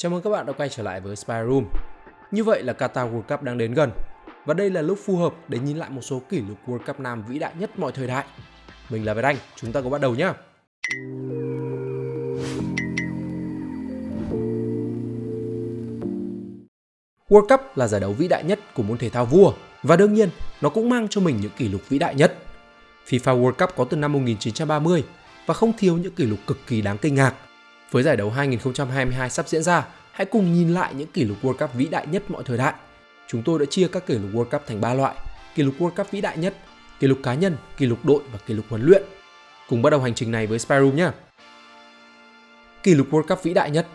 Chào mừng các bạn đã quay trở lại với Spy Room. Như vậy là Qatar World Cup đang đến gần và đây là lúc phù hợp để nhìn lại một số kỷ lục World Cup nam vĩ đại nhất mọi thời đại. Mình là Việt Anh, chúng ta cùng bắt đầu nhé. World Cup là giải đấu vĩ đại nhất của môn thể thao vua và đương nhiên nó cũng mang cho mình những kỷ lục vĩ đại nhất. FIFA World Cup có từ năm 1930 và không thiếu những kỷ lục cực kỳ đáng kinh ngạc. Với giải đấu 2022 sắp diễn ra, hãy cùng nhìn lại những kỷ lục World Cup vĩ đại nhất mọi thời đại. Chúng tôi đã chia các kỷ lục World Cup thành 3 loại: kỷ lục World Cup vĩ đại nhất, kỷ lục cá nhân, kỷ lục đội và kỷ lục huấn luyện. Cùng bắt đầu hành trình này với Spyroom nhé. Kỷ lục World Cup vĩ đại nhất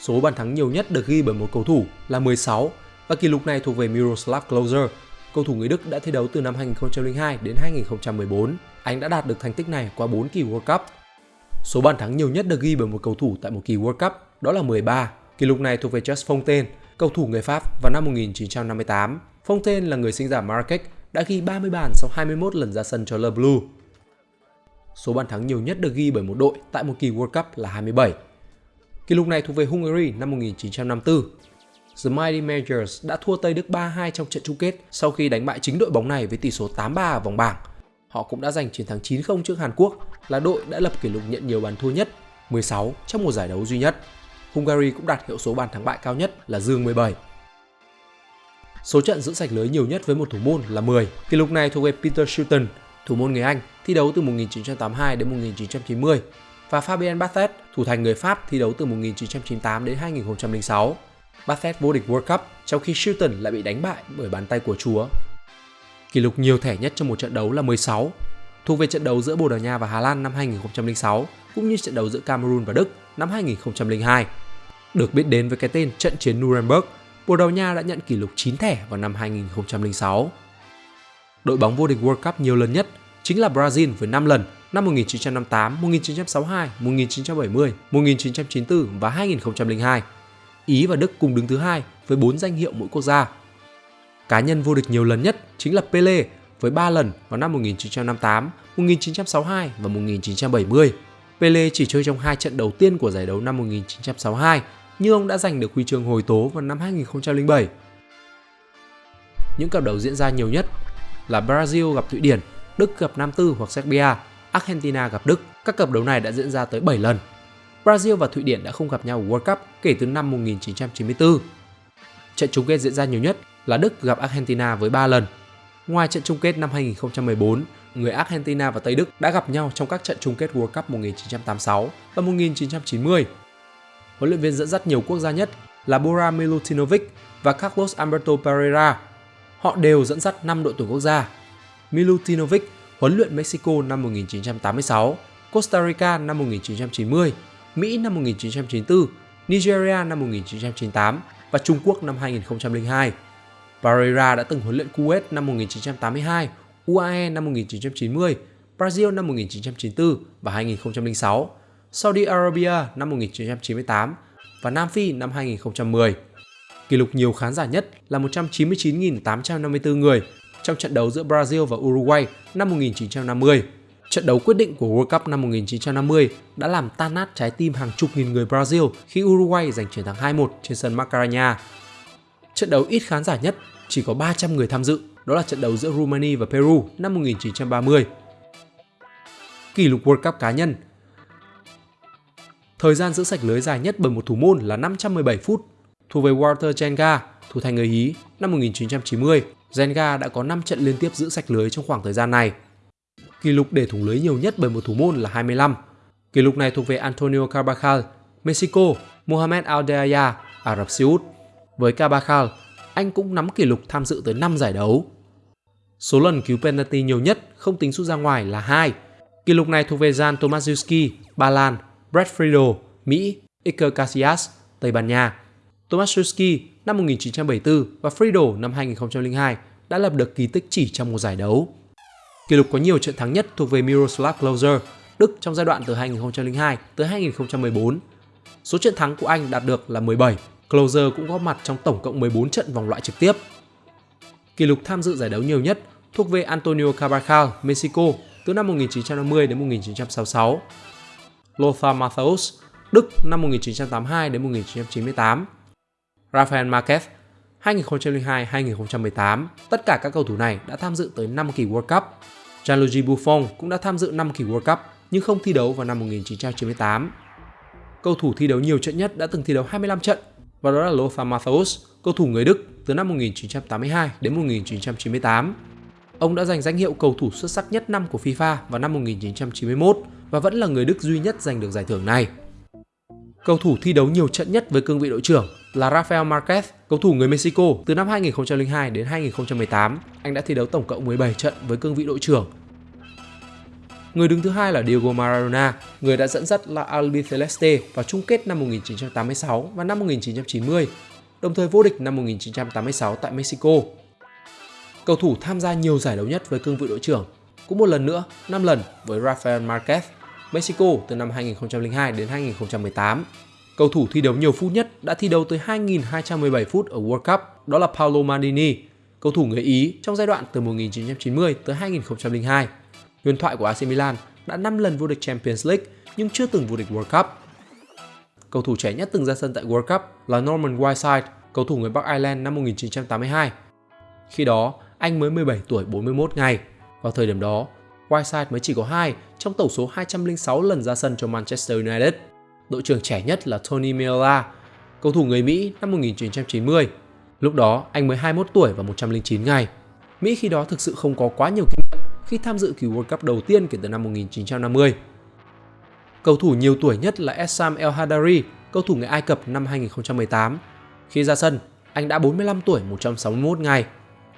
Số bàn thắng nhiều nhất được ghi bởi một cầu thủ là 16 và kỷ lục này thuộc về Miroslav Klose, cầu thủ người Đức đã thi đấu từ năm 2002 đến 2014. Anh đã đạt được thành tích này qua 4 kỳ World Cup. Số bàn thắng nhiều nhất được ghi bởi một cầu thủ tại một kỳ World Cup đó là 13. Kỷ lục này thuộc về Just Fontaine, cầu thủ người Pháp vào năm 1958. Fontaine là người sinh ra Marrakech, đã ghi 30 bàn sau 21 lần ra sân cho Le Bleu. Số bàn thắng nhiều nhất được ghi bởi một đội tại một kỳ World Cup là 27. Kỷ lục này thuộc về Hungary năm 1954. The Mighty Majors đã thua Tây Đức 3-2 trong trận chung kết sau khi đánh bại chính đội bóng này với tỷ số 8-3 ở vòng bảng. Họ cũng đã giành chiến thắng 9-0 trước Hàn Quốc, là đội đã lập kỷ lục nhận nhiều bàn thua nhất, 16 trong một giải đấu duy nhất. Hungary cũng đạt hiệu số bàn thắng bại cao nhất là dương 17. Số trận giữ sạch lưới nhiều nhất với một thủ môn là 10. Kỷ lục này thuộc về Peter Shilton, thủ môn người Anh, thi đấu từ 1982 đến 1990 và Fabien Barthez, thủ thành người Pháp thi đấu từ 1998 đến 2006. Barthez vô địch World Cup trong khi Shilton lại bị đánh bại bởi bàn tay của Chúa. Kỷ lục nhiều thẻ nhất trong một trận đấu là 16, thuộc về trận đấu giữa Bồ Đào Nha và Hà Lan năm 2006 cũng như trận đấu giữa Cameroon và Đức năm 2002. Được biết đến với cái tên trận chiến Nuremberg, Bồ Đào Nha đã nhận kỷ lục 9 thẻ vào năm 2006. Đội bóng vô địch World Cup nhiều lần nhất chính là Brazil với 5 lần năm 1958, 1962, 1970, 1994 và 2002. Ý và Đức cùng đứng thứ hai với 4 danh hiệu mỗi quốc gia. Cá nhân vô địch nhiều lần nhất chính là Pele với 3 lần vào năm 1958, 1962 và 1970. Pele chỉ chơi trong hai trận đầu tiên của giải đấu năm 1962, nhưng ông đã giành được huy chương hồi tố vào năm 2007. Những cặp đấu diễn ra nhiều nhất là Brazil gặp Thụy Điển, Đức gặp Nam Tư hoặc Serbia, Argentina gặp Đức. Các cặp đấu này đã diễn ra tới 7 lần. Brazil và Thụy Điển đã không gặp nhau ở World Cup kể từ năm 1994. Trận chung kết diễn ra nhiều nhất là Đức gặp Argentina với 3 lần. Ngoài trận chung kết năm 2014, người Argentina và Tây Đức đã gặp nhau trong các trận chung kết World Cup 1986 và 1990. Huấn luyện viên dẫn dắt nhiều quốc gia nhất là Bora Milutinovic và Carlos Alberto Pereira. Họ đều dẫn dắt 5 đội tuyển quốc gia. Milutinovic huấn luyện Mexico năm 1986, Costa Rica năm 1990, Mỹ năm 1994, Nigeria năm 1998 và Trung Quốc năm 2002. Pereira đã từng huấn luyện Kuwait năm 1982, UAE năm 1990, Brazil năm 1994 và 2006, Saudi Arabia năm 1998 và Nam Phi năm 2010. Kỷ lục nhiều khán giả nhất là 199.854 người trong trận đấu giữa Brazil và Uruguay năm 1950. Trận đấu quyết định của World Cup năm 1950 đã làm tan nát trái tim hàng chục nghìn người Brazil khi Uruguay giành chiến thắng 2-1 trên sân Macarena. Trận đấu ít khán giả nhất, chỉ có 300 người tham dự, đó là trận đấu giữa Rumani và Peru năm 1930. Kỷ lục World Cup cá nhân Thời gian giữ sạch lưới dài nhất bởi một thủ môn là 517 phút, thuộc về Walter Jenga, thủ thành người Ý năm 1990 Zenga đã có 5 trận liên tiếp giữ sạch lưới trong khoảng thời gian này. Kỷ lục để thủng lưới nhiều nhất bởi một thủ môn là 25. Kỷ lục này thuộc về Antonio Carbajal, Mexico, Mohamed Aldeaya, Ả Rập Xê Út. Với Carvajal, anh cũng nắm kỷ lục tham dự tới 5 giải đấu. Số lần cứu penalty nhiều nhất không tính sút ra ngoài là 2. Kỷ lục này thuộc về Jan Tomaszewski, Ba Lan, Brad Friedel, Mỹ, Iker Casillas, Tây Ban Nha. Tomaszewski năm 1974 và Friedel năm 2002 đã lập được kỳ tích chỉ trong một giải đấu. Kỷ lục có nhiều trận thắng nhất thuộc về Miroslav Klose, Đức trong giai đoạn từ 2002 tới 2014. Số trận thắng của anh đạt được là 17. Closer cũng góp mặt trong tổng cộng 14 trận vòng loại trực tiếp. Kỷ lục tham dự giải đấu nhiều nhất thuộc về Antonio Carbajal, Mexico từ năm 1950 đến 1966. Lothar Matthäus, Đức năm 1982 đến 1998. Rafael Marquez 2002-2018. Tất cả các cầu thủ này đã tham dự tới 5 kỳ World Cup. Gianluigi Buffon cũng đã tham dự 5 kỳ World Cup nhưng không thi đấu vào năm 1998. Cầu thủ thi đấu nhiều trận nhất đã từng thi đấu 25 trận và đó là Lothar Matthäus, cầu thủ người Đức từ năm 1982 đến 1998. Ông đã giành danh hiệu cầu thủ xuất sắc nhất năm của FIFA vào năm 1991 và vẫn là người Đức duy nhất giành được giải thưởng này. Cầu thủ thi đấu nhiều trận nhất với cương vị đội trưởng là Rafael Marquez, cầu thủ người Mexico từ năm 2002 đến 2018. Anh đã thi đấu tổng cộng 17 trận với cương vị đội trưởng. Người đứng thứ hai là Diego Maradona, người đã dẫn dắt La Albiceleste vào chung kết năm 1986 và năm 1990, đồng thời vô địch năm 1986 tại Mexico. Cầu thủ tham gia nhiều giải đấu nhất với cương vị đội trưởng, cũng một lần nữa 5 lần với Rafael Marquez, Mexico từ năm 2002 đến 2018. Cầu thủ thi đấu nhiều phút nhất đã thi đấu tới 2.217 phút ở World Cup, đó là Paolo Maldini, cầu thủ người Ý trong giai đoạn từ 1990 tới 2002. Huyền thoại của AC Milan đã 5 lần vô địch Champions League nhưng chưa từng vô địch World Cup. Cầu thủ trẻ nhất từng ra sân tại World Cup là Norman Whiteside, cầu thủ người Bắc Ireland năm 1982. Khi đó, anh mới 17 tuổi 41 ngày. Vào thời điểm đó, Whiteside mới chỉ có 2 trong tổng số 206 lần ra sân cho Manchester United. Đội trưởng trẻ nhất là Tony Meola, cầu thủ người Mỹ năm 1990. Lúc đó, anh mới 21 tuổi và 109 ngày. Mỹ khi đó thực sự không có quá nhiều kinh nghiệm khi tham dự kỳ World Cup đầu tiên kể từ năm 1950. Cầu thủ nhiều tuổi nhất là Essam El Hadari, cầu thủ người Ai Cập năm 2018. Khi ra sân, anh đã 45 tuổi 161 ngày.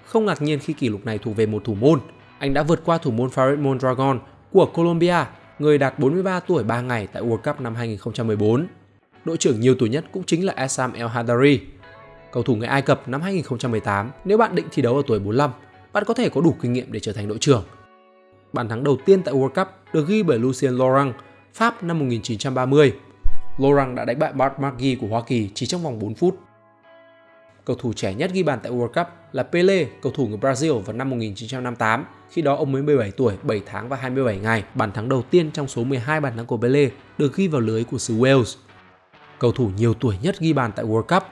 Không ngạc nhiên khi kỷ lục này thuộc về một thủ môn. Anh đã vượt qua thủ môn Farid Mondragon của Colombia, người đạt 43 tuổi 3 ngày tại World Cup năm 2014. Đội trưởng nhiều tuổi nhất cũng chính là Essam El Hadari, cầu thủ người Ai Cập năm 2018. Nếu bạn định thi đấu ở tuổi 45, bạn có thể có đủ kinh nghiệm để trở thành đội trưởng. Bàn thắng đầu tiên tại World Cup được ghi bởi Lucien Laurent, Pháp năm 1930. Laurent đã đánh bại Bart Maggi của Hoa Kỳ chỉ trong vòng 4 phút. Cầu thủ trẻ nhất ghi bàn tại World Cup là Pele, cầu thủ người Brazil vào năm 1958. Khi đó ông mới 17 tuổi, 7 tháng và 27 ngày. Bàn thắng đầu tiên trong số 12 bàn thắng của Pele được ghi vào lưới của xứ Wales. Cầu thủ nhiều tuổi nhất ghi bàn tại World Cup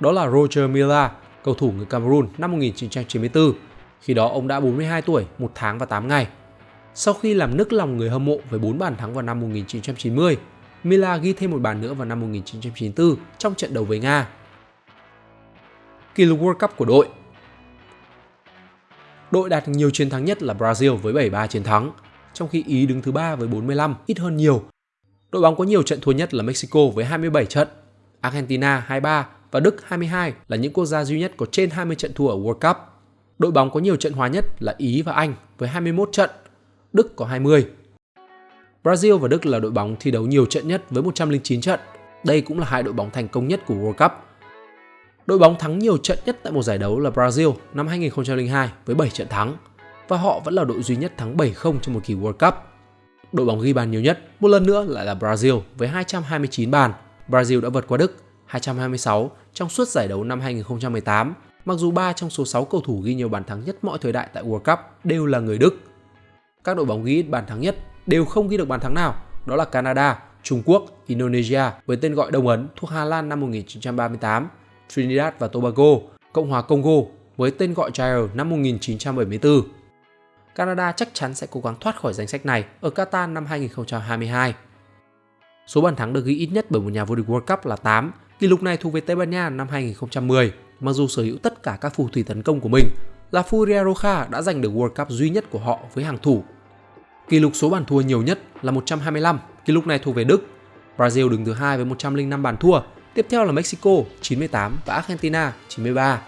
đó là Roger Milla, cầu thủ người Cameroon năm 1994. Khi đó ông đã 42 tuổi, 1 tháng và 8 ngày. Sau khi làm nức lòng người hâm mộ với 4 bàn thắng vào năm 1990, Mila ghi thêm một bàn nữa vào năm 1994 trong trận đấu với Nga. Kỷ lục World Cup của đội Đội đạt nhiều chiến thắng nhất là Brazil với 73 chiến thắng, trong khi Ý đứng thứ ba với 45, ít hơn nhiều. Đội bóng có nhiều trận thua nhất là Mexico với 27 trận, Argentina 23 và Đức 22 là những quốc gia duy nhất có trên 20 trận thua ở World Cup. Đội bóng có nhiều trận hòa nhất là Ý và Anh với 21 trận, Đức có 20. Brazil và Đức là đội bóng thi đấu nhiều trận nhất với 109 trận. Đây cũng là hai đội bóng thành công nhất của World Cup. Đội bóng thắng nhiều trận nhất tại một giải đấu là Brazil năm 2002 với 7 trận thắng và họ vẫn là đội duy nhất thắng 7-0 trong một kỳ World Cup. Đội bóng ghi bàn nhiều nhất một lần nữa lại là Brazil với 229 bàn. Brazil đã vượt qua Đức 226 trong suốt giải đấu năm 2018, mặc dù 3 trong số 6 cầu thủ ghi nhiều bàn thắng nhất mọi thời đại tại World Cup đều là người Đức. Các đội bóng ghi ít bàn thắng nhất đều không ghi được bàn thắng nào, đó là Canada, Trung Quốc, Indonesia với tên gọi Đông Ấn thuộc Hà Lan năm 1938, Trinidad và Tobago, Cộng hòa Congo với tên gọi Chile năm 1974. Canada chắc chắn sẽ cố gắng thoát khỏi danh sách này ở Qatar năm 2022. Số bàn thắng được ghi ít nhất bởi một nhà vô địch World Cup là 8, kỷ lục này thuộc về Tây Ban Nha năm 2010, mặc dù sở hữu tất cả các phù thủy tấn công của mình. La Furia Roja đã giành được World Cup duy nhất của họ với hàng thủ. Kỷ lục số bàn thua nhiều nhất là 125, kỷ lục này thuộc về Đức. Brazil đứng thứ hai với 105 bàn thua, tiếp theo là Mexico 98 và Argentina 93.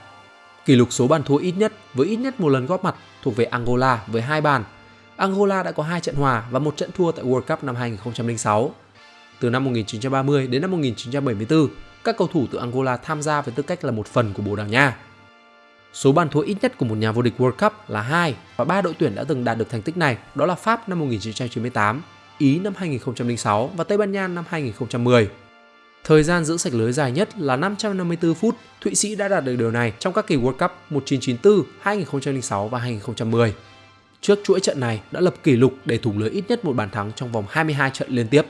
Kỷ lục số bàn thua ít nhất với ít nhất một lần góp mặt thuộc về Angola với hai bàn. Angola đã có hai trận hòa và một trận thua tại World Cup năm 2006. Từ năm 1930 đến năm 1974, các cầu thủ từ Angola tham gia với tư cách là một phần của Bồ Đào Nha. Số bàn thua ít nhất của một nhà vô địch World Cup là 2 và ba đội tuyển đã từng đạt được thành tích này, đó là Pháp năm 1998, Ý năm 2006 và Tây Ban Nha năm 2010. Thời gian giữ sạch lưới dài nhất là 554 phút, Thụy Sĩ đã đạt được điều này trong các kỳ World Cup 1994, 2006 và 2010. Trước chuỗi trận này đã lập kỷ lục để thủng lưới ít nhất một bàn thắng trong vòng 22 trận liên tiếp.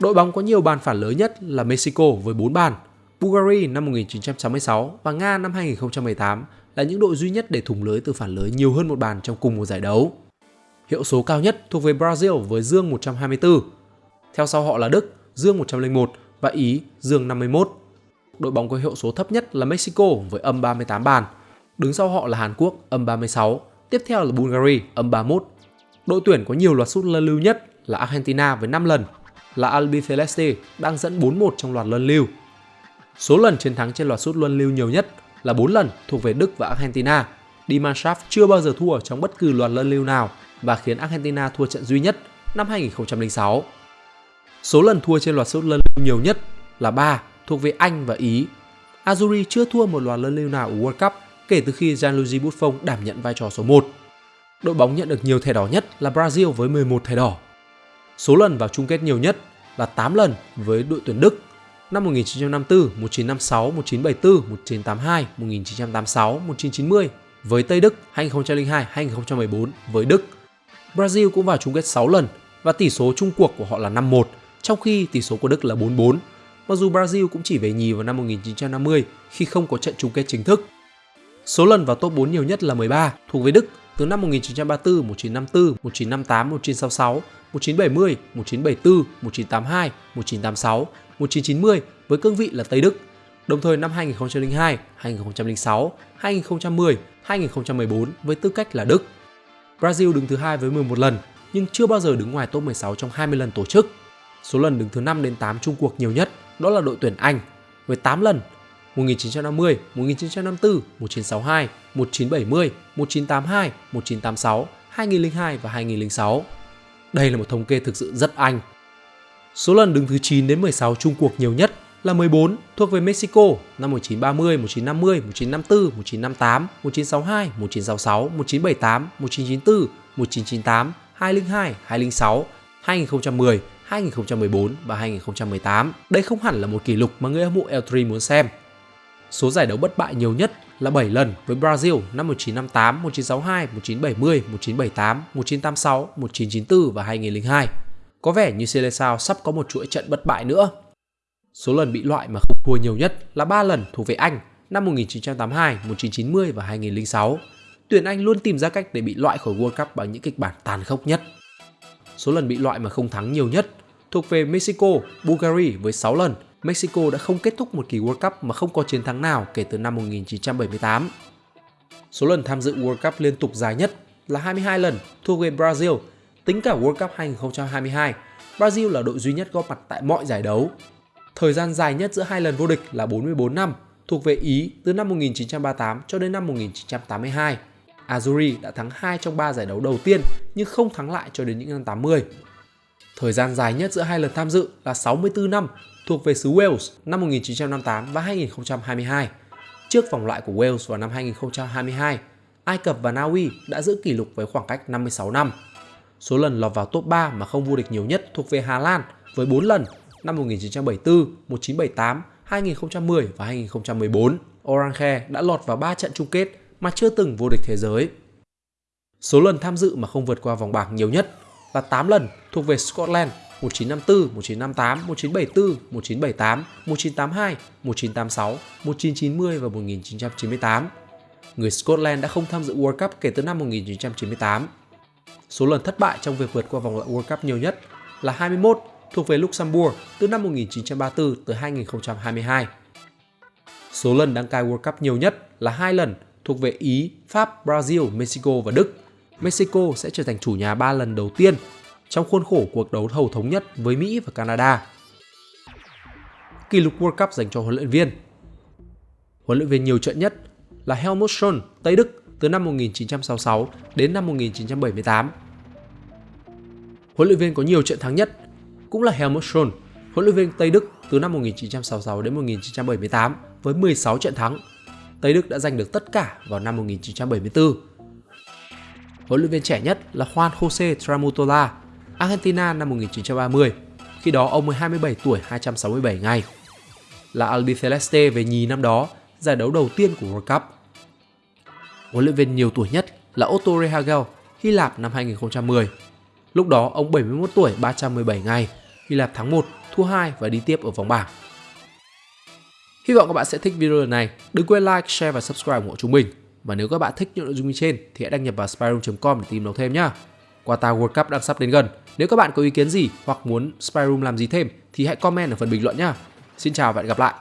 Đội bóng có nhiều bàn phản lưới nhất là Mexico với 4 bàn, Bulgaria năm 1966 và Nga năm 2018 là những đội duy nhất để thủng lưới từ phản lưới nhiều hơn một bàn trong cùng một giải đấu. Hiệu số cao nhất thuộc về Brazil với dương 124. Theo sau họ là Đức, dương 101 và Ý, dương 51. Đội bóng có hiệu số thấp nhất là Mexico với âm 38 bàn. Đứng sau họ là Hàn Quốc, âm 36. Tiếp theo là Bulgaria, âm 31. Đội tuyển có nhiều loạt sút luân lưu nhất là Argentina với 5 lần, là Albiceleste đang dẫn 4-1 trong loạt luân lưu. Số lần chiến thắng trên loạt sút luân lưu nhiều nhất là 4 lần thuộc về Đức và Argentina. Die chưa bao giờ thua trong bất cứ loạt luân lưu nào và khiến Argentina thua trận duy nhất năm 2006. Số lần thua trên loạt sút luân lưu nhiều nhất là 3 thuộc về Anh và Ý. Azuri chưa thua một loạt luân lưu nào ở World Cup kể từ khi Gianluigi Buffon đảm nhận vai trò số 1. Đội bóng nhận được nhiều thẻ đỏ nhất là Brazil với 11 thẻ đỏ. Số lần vào chung kết nhiều nhất là 8 lần với đội tuyển Đức năm 1954, 1956, 1974, 1982, 1986, 1990 với Tây Đức 2002, 2014 với Đức. Brazil cũng vào chung kết 6 lần và tỷ số chung cuộc của họ là 5-1, trong khi tỷ số của Đức là 4-4. Mặc dù Brazil cũng chỉ về nhì vào năm 1950 khi không có trận chung kết chính thức. Số lần vào top 4 nhiều nhất là 13, thuộc về Đức từ năm 1934, 1954, 1958, 1966, 1970, 1974, 1982, 1986, 1990 với cương vị là Tây Đức. Đồng thời năm 2002, 2006, 2010, 2014 với tư cách là Đức. Brazil đứng thứ hai với 11 lần nhưng chưa bao giờ đứng ngoài top 16 trong 20 lần tổ chức. Số lần đứng thứ 5 đến 8 chung cuộc nhiều nhất đó là đội tuyển Anh với 8 lần 1950, 1954, 1962, 1970, 1982, 1986, 2002 và 2006. Đây là một thống kê thực sự rất Anh. Số lần đứng thứ 9 đến 16 chung cuộc nhiều nhất là 14 thuộc về Mexico năm 1930, 1950, 1954, 1958, 1962, 1966, 1978, 1994, 1998, 2002, 2006, 2010, 2014 và 2018. Đây không hẳn là một kỷ lục mà người hâm mộ L3 muốn xem. Số giải đấu bất bại nhiều nhất là 7 lần với Brazil năm 1958, 1962, 1970, 1978, 1986, 1994 và 2002. Có vẻ như Seleção sắp có một chuỗi trận bất bại nữa. Số lần bị loại mà không thua nhiều nhất là 3 lần thuộc về Anh năm 1982, 1990 và 2006. Tuyển Anh luôn tìm ra cách để bị loại khỏi World Cup bằng những kịch bản tàn khốc nhất. Số lần bị loại mà không thắng nhiều nhất thuộc về Mexico, Bulgaria với 6 lần. Mexico đã không kết thúc một kỳ World Cup mà không có chiến thắng nào kể từ năm 1978. Số lần tham dự World Cup liên tục dài nhất là 22 lần thuộc về Brazil. Tính cả World Cup 2022, Brazil là đội duy nhất góp mặt tại mọi giải đấu. Thời gian dài nhất giữa hai lần vô địch là 44 năm, thuộc về Ý từ năm 1938 cho đến năm 1982. Azuri đã thắng 2 trong 3 giải đấu đầu tiên nhưng không thắng lại cho đến những năm 80. Thời gian dài nhất giữa hai lần tham dự là 64 năm, thuộc về xứ Wales năm 1958 và 2022. Trước vòng loại của Wales vào năm 2022, Ai Cập và Na Uy đã giữ kỷ lục với khoảng cách 56 năm. Số lần lọt vào top 3 mà không vô địch nhiều nhất thuộc về Hà Lan với 4 lần năm 1974, 1978, 2010 và 2014. Orange đã lọt vào 3 trận chung kết mà chưa từng vô địch thế giới. Số lần tham dự mà không vượt qua vòng bảng nhiều nhất là 8 lần thuộc về Scotland 1954, 1958, 1974, 1978, 1982, 1986, 1990 và 1998. Người Scotland đã không tham dự World Cup kể từ năm 1998. Số lần thất bại trong việc vượt qua vòng loại World Cup nhiều nhất là 21 thuộc về Luxembourg từ năm 1934 tới 2022. Số lần đăng cai World Cup nhiều nhất là hai lần thuộc về Ý, Pháp, Brazil, Mexico và Đức. Mexico sẽ trở thành chủ nhà 3 lần đầu tiên trong khuôn khổ cuộc đấu thầu thống nhất với Mỹ và Canada. Kỷ lục World Cup dành cho huấn luyện viên Huấn luyện viên nhiều trận nhất là Helmut Schön, Tây Đức từ năm 1966 đến năm 1978. Huấn luyện viên có nhiều trận thắng nhất cũng là Helmut Schön, huấn luyện viên Tây Đức từ năm 1966 đến 1978 với 16 trận thắng. Tây Đức đã giành được tất cả vào năm 1974. Huấn luyện viên trẻ nhất là Juan Jose Tramutola, Argentina năm 1930. Khi đó ông mới 27 tuổi 267 ngày. Là Albiceleste về nhì năm đó, giải đấu đầu tiên của World Cup. Huấn luyện viên nhiều tuổi nhất là Otto Rehagel, Hy Lạp năm 2010. Lúc đó ông 71 tuổi 317 ngày, Hy Lạp thắng 1 thua 2 và đi tiếp ở vòng bảng. Hy vọng các bạn sẽ thích video này. Đừng quên like, share và subscribe ủng hộ chúng mình. Và nếu các bạn thích những nội dung như trên thì hãy đăng nhập vào spyroom.com để tìm hiểu thêm nhé. Qatar World Cup đang sắp đến gần. Nếu các bạn có ý kiến gì hoặc muốn Spyroom làm gì thêm thì hãy comment ở phần bình luận nhé. Xin chào và hẹn gặp lại.